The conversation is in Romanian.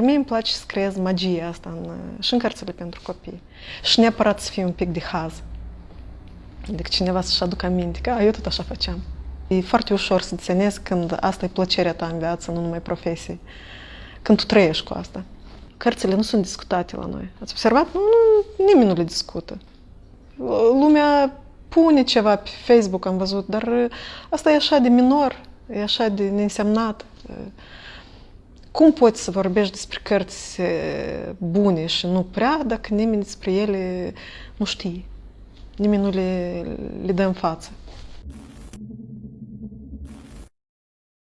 Mie îmi place să creez magia asta în, și în cărțile pentru copii. Și neapărat să fie un pic de haz. Adică cineva să-și aducă aminte că a, eu tot așa făceam. E foarte ușor să ținezi când asta e plăcerea ta în viață, nu numai profesie. Când tu trăiești cu asta. Cărțile nu sunt discutate la noi. Ați observat? Nu, nu, nimeni nu le discută. Lumea pune ceva pe Facebook, am văzut, dar asta e așa de minor, e așa de neînsemnat. Cum poți să vorbești despre cărți bune și nu prea dacă nimeni despre ele nu știe? Nimeni nu le, le dă în față.